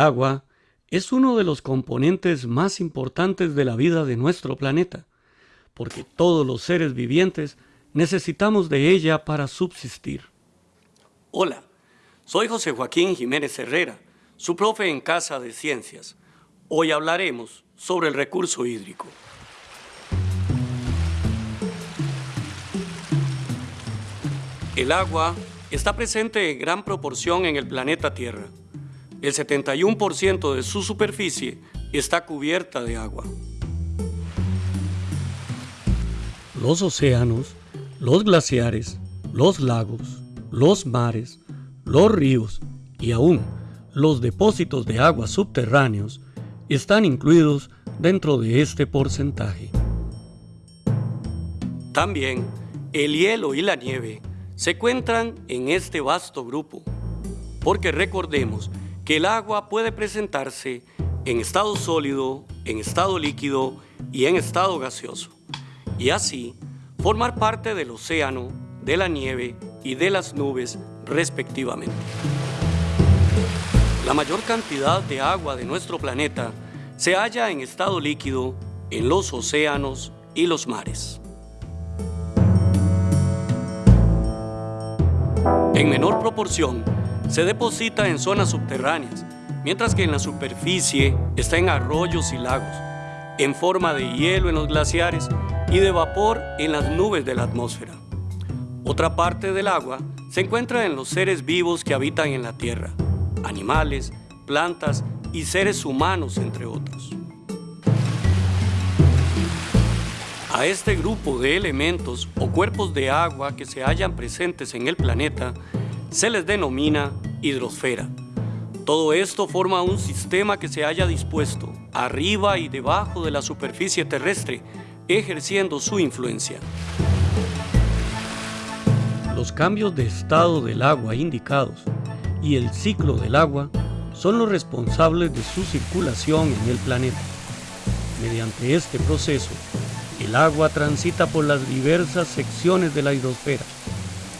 agua es uno de los componentes más importantes de la vida de nuestro planeta, porque todos los seres vivientes necesitamos de ella para subsistir. Hola, soy José Joaquín Jiménez Herrera, su profe en Casa de Ciencias. Hoy hablaremos sobre el recurso hídrico. El agua está presente en gran proporción en el planeta Tierra. El 71% de su superficie está cubierta de agua. Los océanos, los glaciares, los lagos, los mares, los ríos y aún los depósitos de agua subterráneos están incluidos dentro de este porcentaje. También el hielo y la nieve se encuentran en este vasto grupo, porque recordemos el agua puede presentarse en estado sólido, en estado líquido y en estado gaseoso, y así formar parte del océano, de la nieve y de las nubes respectivamente. La mayor cantidad de agua de nuestro planeta se halla en estado líquido en los océanos y los mares. En menor proporción, se deposita en zonas subterráneas, mientras que en la superficie está en arroyos y lagos, en forma de hielo en los glaciares y de vapor en las nubes de la atmósfera. Otra parte del agua se encuentra en los seres vivos que habitan en la Tierra, animales, plantas y seres humanos, entre otros. A este grupo de elementos o cuerpos de agua que se hallan presentes en el planeta se les denomina hidrosfera. Todo esto forma un sistema que se haya dispuesto arriba y debajo de la superficie terrestre, ejerciendo su influencia. Los cambios de estado del agua indicados y el ciclo del agua son los responsables de su circulación en el planeta. Mediante este proceso, el agua transita por las diversas secciones de la hidrosfera.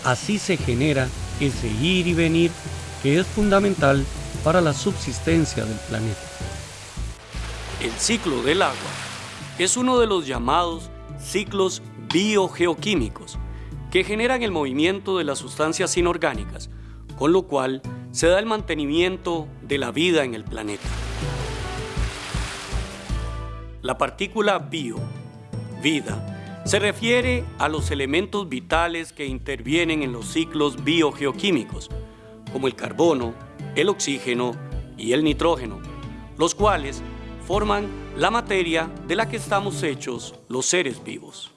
Así se genera ese ir y venir que es fundamental para la subsistencia del planeta. El ciclo del agua es uno de los llamados ciclos biogeoquímicos que generan el movimiento de las sustancias inorgánicas, con lo cual se da el mantenimiento de la vida en el planeta. La partícula bio vida, se refiere a los elementos vitales que intervienen en los ciclos biogeoquímicos, como el carbono, el oxígeno y el nitrógeno, los cuales forman la materia de la que estamos hechos los seres vivos.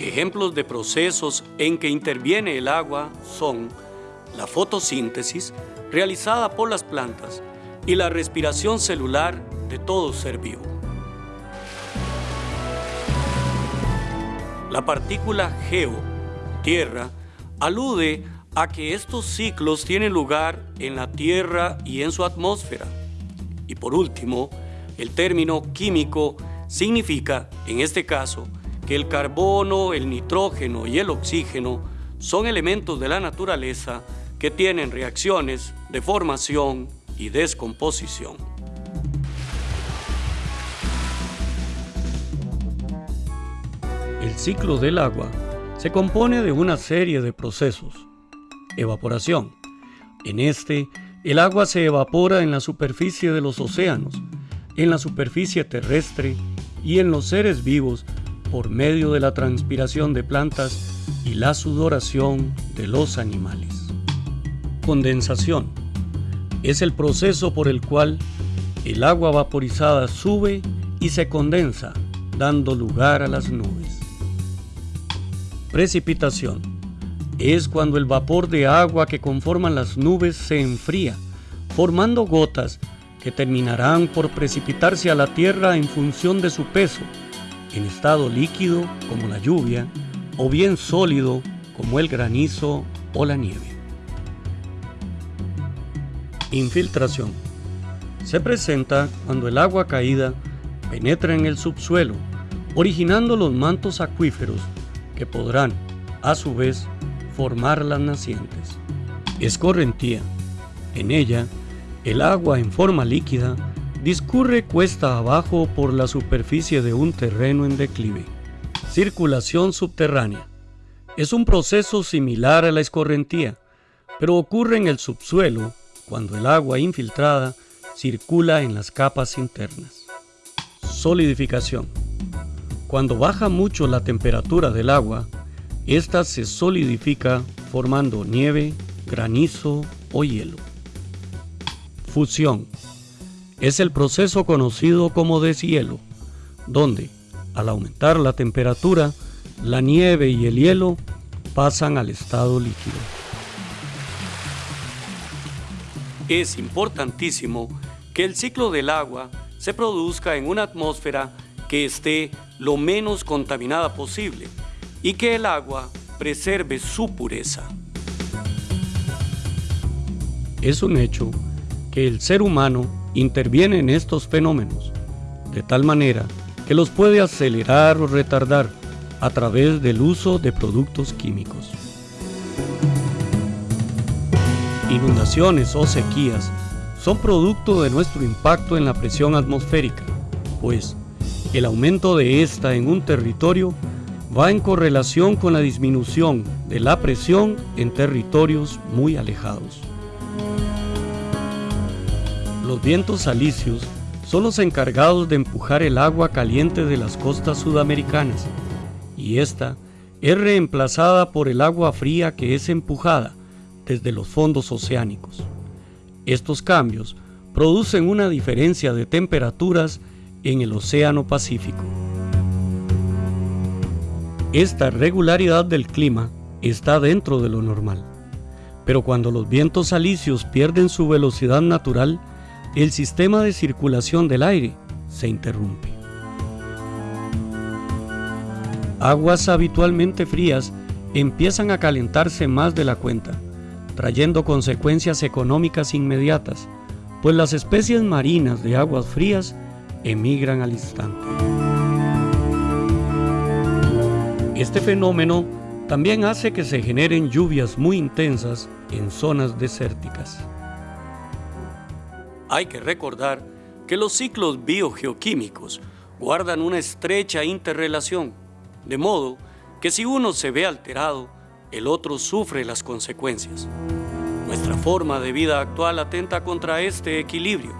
Ejemplos de procesos en que interviene el agua son la fotosíntesis realizada por las plantas y la respiración celular de todo ser vivo. La partícula geo, tierra, alude a que estos ciclos tienen lugar en la Tierra y en su atmósfera. Y por último, el término químico significa, en este caso, que el carbono, el nitrógeno y el oxígeno son elementos de la naturaleza que tienen reacciones de formación y descomposición. El ciclo del agua se compone de una serie de procesos. Evaporación. En este, el agua se evapora en la superficie de los océanos, en la superficie terrestre y en los seres vivos por medio de la transpiración de plantas y la sudoración de los animales. Condensación. Es el proceso por el cual el agua vaporizada sube y se condensa, dando lugar a las nubes. Precipitación. Es cuando el vapor de agua que conforman las nubes se enfría, formando gotas que terminarán por precipitarse a la tierra en función de su peso, en estado líquido como la lluvia, o bien sólido como el granizo o la nieve. Infiltración. Se presenta cuando el agua caída penetra en el subsuelo, originando los mantos acuíferos que podrán, a su vez, formar las nacientes. Escorrentía En ella, el agua en forma líquida discurre cuesta abajo por la superficie de un terreno en declive. Circulación subterránea. Es un proceso similar a la escorrentía, pero ocurre en el subsuelo cuando el agua infiltrada circula en las capas internas. Solidificación. Cuando baja mucho la temperatura del agua, ésta se solidifica formando nieve, granizo o hielo. Fusión. Es el proceso conocido como deshielo, donde, al aumentar la temperatura, la nieve y el hielo pasan al estado líquido. Es importantísimo que el ciclo del agua se produzca en una atmósfera que esté lo menos contaminada posible y que el agua preserve su pureza. Es un hecho que el ser humano interviene en estos fenómenos, de tal manera que los puede acelerar o retardar a través del uso de productos químicos. Inundaciones o sequías son producto de nuestro impacto en la presión atmosférica, pues el aumento de esta en un territorio va en correlación con la disminución de la presión en territorios muy alejados. Los vientos alisios son los encargados de empujar el agua caliente de las costas sudamericanas y esta es reemplazada por el agua fría que es empujada desde los fondos oceánicos. Estos cambios producen una diferencia de temperaturas en el Océano Pacífico. Esta regularidad del clima está dentro de lo normal, pero cuando los vientos alisios pierden su velocidad natural, el sistema de circulación del aire se interrumpe. Aguas habitualmente frías empiezan a calentarse más de la cuenta, trayendo consecuencias económicas inmediatas, pues las especies marinas de aguas frías emigran al instante. Este fenómeno también hace que se generen lluvias muy intensas en zonas desérticas. Hay que recordar que los ciclos biogeoquímicos guardan una estrecha interrelación, de modo que si uno se ve alterado, el otro sufre las consecuencias. Nuestra forma de vida actual atenta contra este equilibrio,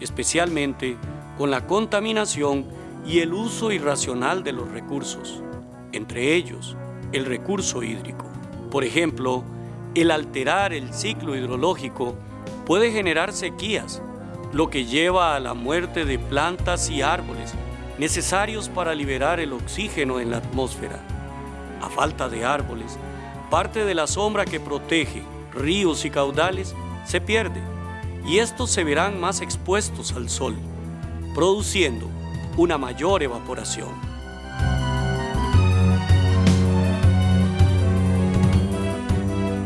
especialmente con la contaminación y el uso irracional de los recursos, entre ellos el recurso hídrico. Por ejemplo, el alterar el ciclo hidrológico puede generar sequías, lo que lleva a la muerte de plantas y árboles necesarios para liberar el oxígeno en la atmósfera. A falta de árboles, parte de la sombra que protege ríos y caudales se pierde y estos se verán más expuestos al sol, produciendo una mayor evaporación.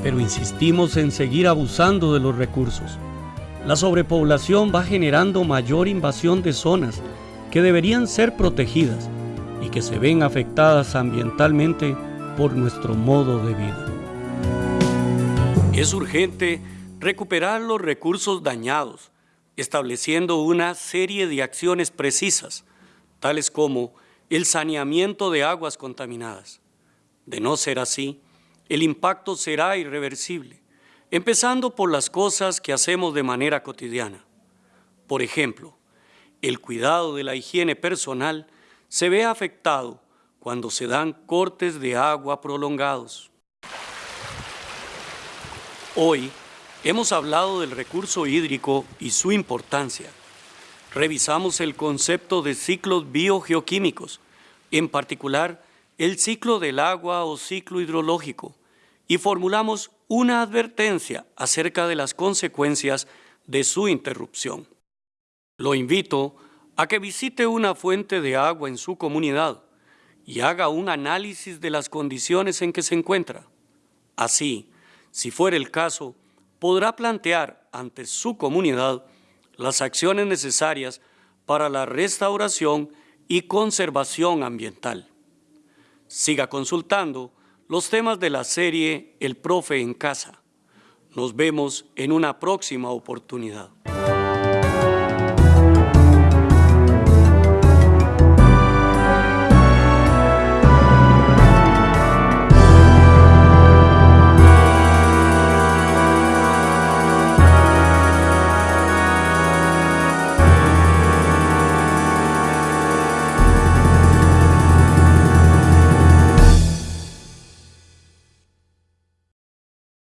Pero insistimos en seguir abusando de los recursos. La sobrepoblación va generando mayor invasión de zonas que deberían ser protegidas y que se ven afectadas ambientalmente por nuestro modo de vida. Es urgente recuperar los recursos dañados, estableciendo una serie de acciones precisas, tales como el saneamiento de aguas contaminadas. De no ser así, el impacto será irreversible, empezando por las cosas que hacemos de manera cotidiana. Por ejemplo, el cuidado de la higiene personal se ve afectado cuando se dan cortes de agua prolongados. Hoy hemos hablado del recurso hídrico y su importancia. Revisamos el concepto de ciclos biogeoquímicos, en particular el ciclo del agua o ciclo hidrológico, y formulamos una advertencia acerca de las consecuencias de su interrupción. Lo invito a que visite una fuente de agua en su comunidad y haga un análisis de las condiciones en que se encuentra. Así, si fuera el caso, podrá plantear ante su comunidad las acciones necesarias para la restauración y conservación ambiental. Siga consultando los temas de la serie El Profe en Casa. Nos vemos en una próxima oportunidad.